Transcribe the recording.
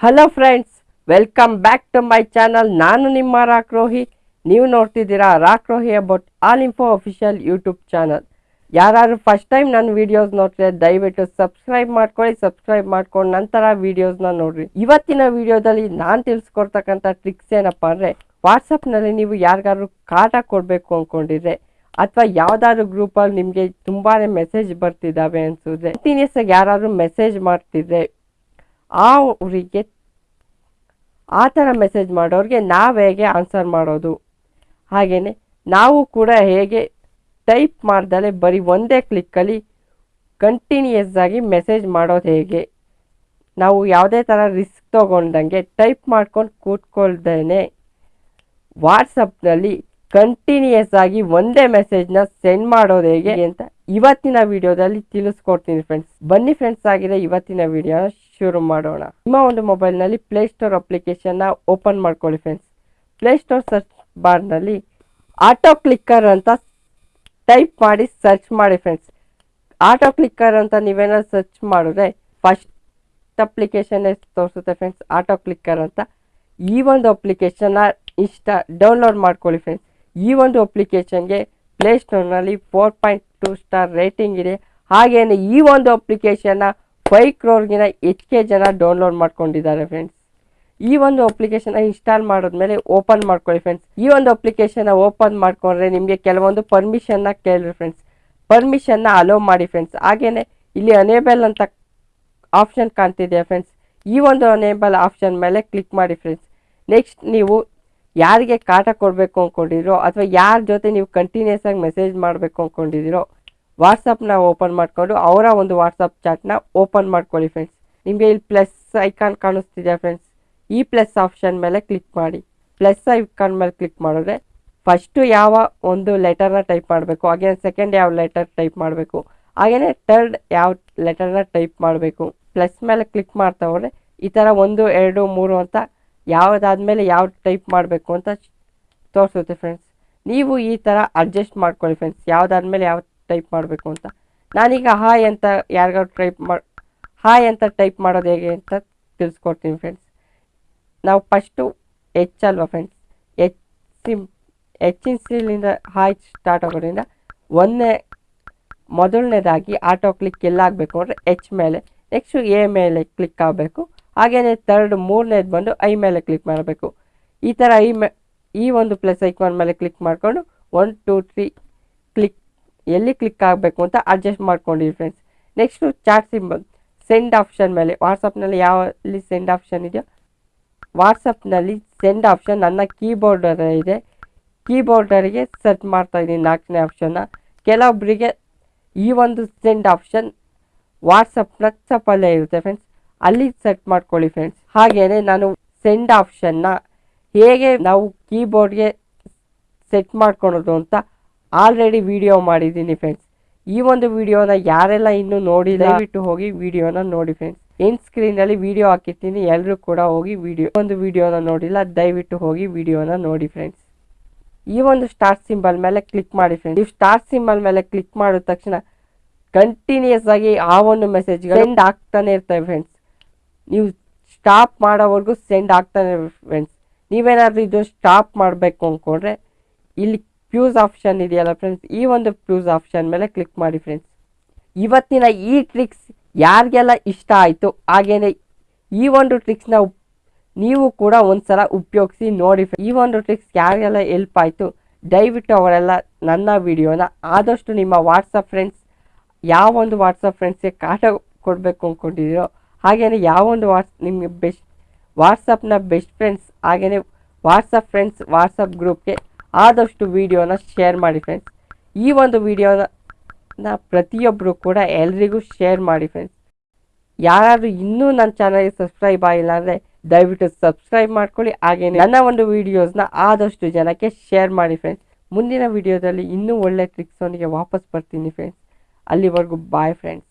Hello friends welcome back to my channel ನಾನು ನಿಮ್ಮ rock Rohi. ನೀವು ನೋಡ್ತಿದ್ದೀರಾ rock Rohi about all info official YouTube channel ಯಾರು first time ನನ್ನ ವಿಡಿಯೋಸ್ ನೋಡ್ತಿದ್ರೆ ದಯವಿಟ್ಟು ಸಬ್ಸ್ಕ್ರೈಬ್ ಮಾಡ್ಕೊಳ್ಳಿ ಸಬ್ಸ್ಕ್ರೈಬ್ ಮಾಡ್ಕೊಂಡು ನಂತರ ವಿಡಿಯೋಸ್ನ ನೋಡ್ರಿ. ಇವತ್ತಿನ ವಿಡಿಯೋದಲ್ಲಿ ನಾನು ತಿಳಿಸ್ಕೊಡ್ತಕ್ಕಂಥ ಟ್ರಿಕ್ಸ್ ಏನಪ್ಪ ಅಂದರೆ ವಾಟ್ಸಪ್ನಲ್ಲಿ ನೀವು ಯಾರಿಗಾದ್ರು ಕಾಟ ಕೊಡಬೇಕು ಅಂದ್ಕೊಂಡಿದ್ರೆ ಅಥವಾ ಯಾವುದಾದ್ರು ಗ್ರೂಪಲ್ಲಿ ನಿಮಗೆ ತುಂಬಾ ಮೆಸೇಜ್ ಬರ್ತಿದ್ದಾವೆ ಅನ್ಸಿದ್ರೆ ಕಂಟಿನ್ಯೂಸ್ ಆಗಿ ಯಾರಾದ್ರೂ ಮೆಸೇಜ್ ಮಾಡ್ತಿದ್ರೆ ಆ ಊರಿಗೆ ಆ ಥರ ಮೆಸೇಜ್ ಮಾಡೋರಿಗೆ ನಾವು ಹೇಗೆ ಆನ್ಸರ್ ಮಾಡೋದು? ಹಾಗೆಯೇ ನಾವು ಕೂಡ ಹೇಗೆ ಟೈಪ್ ಮಾಡ್ದಲೆ ಬರೀ ಒಂದೇ ಕ್ಲಿಕ್ಕಲ್ಲಿ ಕಂಟಿನ್ಯೂಯಸ್ ಆಗಿ ಮೆಸೇಜ್ ಮಾಡೋದು ಹೇಗೆ? ನಾವು ಯಾವುದೇ ಥರ ರಿಸ್ಕ್ ತೊಗೊಂಡಂಗೆ ಟೈಪ್ ಮಾಡ್ಕೊಂಡು ಕೂತ್ಕೊಳ್ದೇ ವಾಟ್ಸಪ್ನಲ್ಲಿ ಕಂಟಿನ್ಯೂಯಸ್ ಆಗಿ ಒಂದೇ ಮೆಸೇಜ್ನ ಸೆಂಡ್ ಮಾಡೋದು ಹೇಗೆ ಅಂತ ಇವತ್ತಿನ ವಿಡಿಯೋದಲ್ಲಿ ತಿಳಿಸ್ಕೊಡ್ತೀನಿ ಫ್ರೆಂಡ್ಸ್ ಬನ್ನಿ ಫ್ರೆಂಡ್ಸ್ ಆಗಿದೆ ಇವತ್ತಿನ ವಿಡಿಯೋನ ಶುರು ಮಾಡೋಣ. ನಿಮ್ಮ ಒಂದು ಮೊಬೈಲ್ನಲ್ಲಿ ಪ್ಲೇಸ್ಟೋರ್ ಅಪ್ಲಿಕೇಶನ್ನ ಓಪನ್ ಮಾಡ್ಕೊಳ್ಳಿ ಫ್ರೆಂಡ್ಸ್ ಪ್ಲೇಸ್ಟೋರ್ ಸರ್ಚ್ ಬಾರ್ನಲ್ಲಿ ಆಟೋ ಕ್ಲಿಕ್ಕರ್ ಅಂತ ಟೈಪ್ ಮಾಡಿ ಸರ್ಚ್ ಮಾಡಿ ಫ್ರೆಂಡ್ಸ್ ಆಟೋ ಕ್ಲಿಕ್ಕರ್ ಅಂತ ನೀವೇನಾದ್ರು ಸರ್ಚ್ ಮಾಡಿದ್ರೆ ಫಸ್ಟ್ ಅಪ್ಲಿಕೇಶನ್ ತೋರಿಸುತ್ತೆ ಫ್ರೆಂಡ್ಸ್ ಆಟೋ ಕ್ಲಿಕ್ಕರ್ ಅಂತ. ಈ ಒಂದು ಅಪ್ಲಿಕೇಶನ್ನ ಇಷ್ಟ ಡೌನ್ಲೋಡ್ ಮಾಡ್ಕೊಳ್ಳಿ ಫ್ರೆಂಡ್ಸ್ ಈ ಒಂದು ಅಪ್ಲಿಕೇಶನ್ಗೆ ಪ್ಲೇಸ್ಟೋರ್ನಲ್ಲಿ four point two star rating ಇದೆ. ಹಾಗೆಯೇ ಈ ಒಂದು ಅಪ್ಲಿಕೇಶನ್ನ ಫೈವ್ ಕ್ರೋರ್ಗಿನ ಹೆಚ್ಚಿಗೆ ಜನ ಡೌನ್ಲೋಡ್ ಮಾಡ್ಕೊಂಡಿದ್ದಾರೆ ಫ್ರೆಂಡ್ಸ್. ಈ ಒಂದು ಅಪ್ಲಿಕೇಶನ್ ಇನ್ಸ್ಟಾಲ್ ಮಾಡಿದ್ಮೇಲೆ ಓಪನ್ ಮಾಡ್ಕೊಳ್ಳಿ ಫ್ರೆಂಡ್ಸ್. ಈ ಒಂದು ಅಪ್ಲಿಕೇಶನ್ ಓಪನ್ ಮಾಡ್ಕೊಂಡ್ರೆ ನಿಮಗೆ ಕೆಲವೊಂದು ಪರ್ಮಿಷನ್ನ ಕೇಳಿರಿ ಫ್ರೆಂಡ್ಸ್. ಪರ್ಮಿಷನ್ನ ಅಲೋ ಮಾಡಿ ಫ್ರೆಂಡ್ಸ್. ಹಾಗೆಯೇ ಇಲ್ಲಿ ಅನೇಬಲ್ ಅಂತ ಆಪ್ಷನ್ ಕಾಣ್ತಿದೆ ಫ್ರೆಂಡ್ಸ್. ಈ ಒಂದು ಅನೇಬಲ್ ಆಪ್ಷನ್ ಮೇಲೆ ಕ್ಲಿಕ್ ಮಾಡಿ ಫ್ರೆಂಡ್ಸ್. ನೆಕ್ಸ್ಟ್ ನೀವು ಯಾರಿಗೆ ಕಾಟ ಕೊಡಬೇಕು ಅಂದ್ಕೊಂಡಿರೋ ಅಥವಾ ಯಾರ ಜೊತೆ ನೀವು ಕಂಟಿನ್ಯೂಸ್ ಆಗಿ ಮೆಸೇಜ್ ಮಾಡಬೇಕು ಅಂದ್ಕೊಂಡಿದ್ದೀರೋ ವಾಟ್ಸಪ್ನ ಓಪನ್ ಮಾಡಿಕೊಂಡು ಅವರ ಒಂದು ವಾಟ್ಸಪ್ ಚಾಟ್ನ ಓಪನ್ ಮಾಡ್ಕೊಳ್ಳಿ ಫ್ರೆಂಡ್ಸ್ ನಿಮಗೆ ಇಲ್ಲಿ ಪ್ಲಸ್ ಐಕಾನ್ ಕಾಣಿಸ್ತಿದೆ ಫ್ರೆಂಡ್ಸ್ ಈ ಪ್ಲಸ್ ಆಪ್ಷನ್ ಮೇಲೆ ಕ್ಲಿಕ್ ಮಾಡಿ. ಪ್ಲಸ್ ಐಕಾನ್ ಮೇಲೆ ಕ್ಲಿಕ್ ಮಾಡಿದ್ರೆ ಫಸ್ಟು ಯಾವ ಒಂದು ಲೆಟರ್ನ ಟೈಪ್ ಮಾಡಬೇಕು ಹಾಗೆ ಸೆಕೆಂಡ್ ಯಾವ ಲೆಟರ್ ಟೈಪ್ ಮಾಡಬೇಕು ಹಾಗೆಯೇ ಥರ್ಡ್ ಯಾವ ಲೆಟರ್ನ ಟೈಪ್ ಮಾಡಬೇಕು. ಪ್ಲಸ್ ಮೇಲೆ ಕ್ಲಿಕ್ ಮಾಡ್ತಾ ಹೋದರೆ ಈ ಥರ ಒಂದು, ಎರಡು, ಮೂರು ಅಂತ ಯಾವುದಾದ್ಮೇಲೆ ಯಾವ ಟೈಪ್ ಮಾಡಬೇಕು ಅಂತ ತೋರಿಸುತ್ತೆ ಫ್ರೆಂಡ್ಸ್ ನೀವು ಈ ಥರ ಅಡ್ಜಸ್ಟ್ ಮಾಡ್ಕೊಳ್ಳಿ ಫ್ರೆಂಡ್ಸ್ ಯಾವುದಾದ್ಮೇಲೆ ಯಾವ ಟೈಪ್ ಮಾಡಬೇಕು ಅಂತ. ನಾನೀಗ ಹಾಯ್ ಅಂತ ಯಾರಿಗಾದ್ರು ಟೈಪ್ ಮಾಡಿ ಹಾಯ್ ಅಂತ ಟೈಪ್ ಮಾಡೋದು ಹೇಗೆ ಅಂತ ತಿಳಿಸ್ಕೊಡ್ತೀನಿ ಫ್ರೆಂಡ್ಸ್ ನಾವು ಫಸ್ಟು ಎಚ್ ಅಲ್ವಾ ಫ್ರೆಂಡ್ಸ್ ಎಚ್ ಸಿಮ್ ಹೆಚ್ಚಿನ ಸಿಲಿಂದ ಹಾಯ್ ಸ್ಟಾರ್ಟ್ ಆಗೋದ್ರಿಂದ ಒಂದನೇ, ಮೊದಲನೇದಾಗಿ ಆಟೋ ಕ್ಲಿಕ್ ಎಲ್ಲ ಆಗಬೇಕು ಅಂದರೆ ಎಚ್ ಮೇಲೆ ನೆಕ್ಸ್ಟು ಎ ಮೇಲೆ ಕ್ಲಿಕ್ ಆಗಬೇಕು. ಹಾಗೆಯೇ ತರ್ಡ್ ಮೂರನೇದು ಬಂದು ಐ ಮೇಲೆ ಕ್ಲಿಕ್ ಮಾಡಬೇಕು. ಈ ಥರ ಐ ಮೇ, ಈ ಒಂದು ಪ್ಲಸ್ ಐಕಾನ್ ಮೇಲೆ ಕ್ಲಿಕ್ ಮಾಡಿಕೊಂಡು ಒನ್ ಟೂ ತ್ರೀ ಎಲ್ಲಿ ಕ್ಲಿಕ್ ಆಗಬೇಕು ಅಂತ adjust ಮಾಡ್ಕೊಂಡಿರಿ friends next chat symbol send option ಮೇಲೆ. ವಾಟ್ಸಪ್ನಲ್ಲಿ ಯಾವಲ್ಲಿ ಸೆಂಡ್ ಆಪ್ಷನ್ ಇದೆಯೋ? ವಾಟ್ಸಪ್ನಲ್ಲಿ ಸೆಂಡ್ ಆಪ್ಷನ್ ನನ್ನ ಕೀಬೋರ್ಡರ್ ಇದೆ. ಕೀಬೋರ್ಡರಿಗೆ ಸೆಟ್ ಮಾಡ್ತಾ ಇದ್ದೀನಿ ನಾಲ್ಕನೇ ಆಪ್ಷನ್ನ ಕೆಲವೊಬ್ಬರಿಗೆ ಈ ಒಂದು ಸೆಂಡ್ ಆಪ್ಷನ್ ವಾಟ್ಸಪ್ ವಾಟ್ಸಪ್ಪಲ್ಲೇ ಇರುತ್ತೆ ಫ್ರೆಂಡ್ಸ್ ಅಲ್ಲಿ ಸೆಟ್ ಮಾಡ್ಕೊಳ್ಳಿ ಫ್ರೆಂಡ್ಸ್ ಹಾಗೆಯೇ ನಾನು ಸೆಂಡ್ ಆಪ್ಷನ್ನ ಹೇಗೆ ನಾವು ಕೀಬೋರ್ಡ್ಗೆ ಸೆಟ್ ಮಾಡ್ಕೊಳೋದು ಅಂತ ಆಲ್ರೆಡಿ ವಿಡಿಯೋ ಮಾಡಿದ್ದೀನಿ ಫ್ರೆಂಡ್ಸ್ ಈ ಒಂದು ವಿಡಿಯೋನ ಯಾರೆಲ್ಲ ಇನ್ನೂ ನೋಡಿಲ್ಲ, ದಯವಿಟ್ಟು ಹೋಗಿ ವಿಡಿಯೋನ ನೋಡಿ ಫ್ರೆಂಡ್ಸ್ ಎಂಡ್ ಸ್ಕ್ರೀನಲ್ಲಿ ವಿಡಿಯೋ ಹಾಕಿರ್ತೀನಿ ಎಲ್ಲರೂ ಕೂಡ ಹೋಗಿ ವಿಡಿಯೋ ಒಂದು ವಿಡಿಯೋನ ನೋಡಿಲ್ಲ, ದಯವಿಟ್ಟು ಹೋಗಿ ವಿಡಿಯೋನ ನೋಡಿ ಫ್ರೆಂಡ್ಸ್ ಈ ಒಂದು ಸ್ಟಾರ್ ಸಿಂಬಲ್ ಮೇಲೆ ಕ್ಲಿಕ್ ಮಾಡಿ ಫ್ರೆಂಡ್ಸ್ ನೀವು ಸ್ಟಾರ್ ಸಿಂಬಲ್ ಮೇಲೆ ಕ್ಲಿಕ್ ಮಾಡಿದ ತಕ್ಷಣ ಕಂಟಿನ್ಯೂಸ್ ಆಗಿ ಆ ಒಂದು ಮೆಸೇಜ್ ಸೆಂಡ್ ಆಗ್ತಾನೆ ಇರ್ತವೆ ಫ್ರೆಂಡ್ಸ್ ನೀವು ಸ್ಟಾಪ್ ಮಾಡೋವರೆಗೂ ಸೆಂಡ್ ಆಗ್ತಾನೆ ಫ್ರೆಂಡ್ಸ್ ನೀವೇನಾದ್ರೂ ಇದು ಸ್ಟಾಪ್ ಮಾಡಬೇಕು ಅಂದ್ಕೊಂಡ್ರೆ, ಇಲ್ಲಿ ಫ್ಯೂಸ್ ಆಪ್ಷನ್ ಇದೆಯಲ್ಲ ಫ್ರೆಂಡ್ಸ್ ಈ ಒಂದು ಫ್ಯೂಸ್ ಆಪ್ಷನ್ ಮೇಲೆ ಕ್ಲಿಕ್ ಮಾಡಿ ಫ್ರೆಂಡ್ಸ್ ಇವತ್ತಿನ ಈ ಟ್ರಿಕ್ಸ್ ಯಾರಿಗೆಲ್ಲ ಇಷ್ಟ ಆಯಿತು ಹಾಗೆಯೇ ಈ ಒಂದು ಟ್ರಿಕ್ಸ್ನ ನೀವು ಕೂಡ ಒಂದ್ಸಲ ಉಪಯೋಗಿಸಿ ನೋಡಿ ಈ ಒಂದು ಟ್ರಿಕ್ಸ್ ಯಾರಿಗೆಲ್ಲ ಹೆಲ್ಪ್ ಆಯಿತು, ದಯವಿಟ್ಟು ಅವರೆಲ್ಲ ನನ್ನ ವಿಡಿಯೋನ ಆದಷ್ಟು ನಿಮ್ಮ ವಾಟ್ಸಪ್ ಫ್ರೆಂಡ್ಸ್ ಯಾವ ಒಂದು ವಾಟ್ಸಪ್ ಫ್ರೆಂಡ್ಸ್ಗೆ ಕಾಟ ಕೊಡಬೇಕು ಅಂದ್ಕೊಂಡಿದ್ದೀರೋ ಹಾಗೆಯೇ ಯಾವ ಒಂದು ವಾಟ್ಸ್ ನಿಮಗೆ ಬೆಸ್ಟ್ ವಾಟ್ಸಪ್ನ ಬೆಸ್ಟ್ ಫ್ರೆಂಡ್ಸ್ ಹಾಗೆಯೇ ವಾಟ್ಸಪ್ ಫ್ರೆಂಡ್ಸ್ ವಾಟ್ಸಪ್ ಗ್ರೂಪ್ಗೆ ಆದಷ್ಟು ವಿಡಿಯೋನ ಶೇರ್ ಮಾಡಿ ಫ್ರೆಂಡ್ಸ್ ಈ ಒಂದು ವಿಡಿಯೋನ ಪ್ರತಿಯೊಬ್ಬರು ಕೂಡ ಎಲ್ರಿಗೂ ಶೇರ್ ಮಾಡಿ ಫ್ರೆಂಡ್ಸ್ ಯಾರಾದರೂ ಇನ್ನೂ ನನ್ನ ಚಾನಲ್ಗೆ ಸಬ್ಸ್ಕ್ರೈಬ್ ಆಗಿಲ್ಲ ಅಂದರೆ ದಯವಿಟ್ಟು ಸಬ್ಸ್ಕ್ರೈಬ್ ಮಾಡ್ಕೊಳ್ಳಿ. ಹಾಗೆಯೇ ನನ್ನ ಒಂದು ವೀಡಿಯೋಸ್ನ ಆದಷ್ಟು ಜನಕ್ಕೆ ಶೇರ್ ಮಾಡಿ ಫ್ರೆಂಡ್ಸ್ ಮುಂದಿನ ವೀಡಿಯೋದಲ್ಲಿ ಇನ್ನೂ ಒಳ್ಳೆ ಅವನಿಗೆ ವಾಪಸ್ ಬರ್ತೀನಿ ಫ್ರೆಂಡ್ಸ್ ಅಲ್ಲಿವರೆಗೂ ಬಾಯ್ ಫ್ರೆಂಡ್ಸ್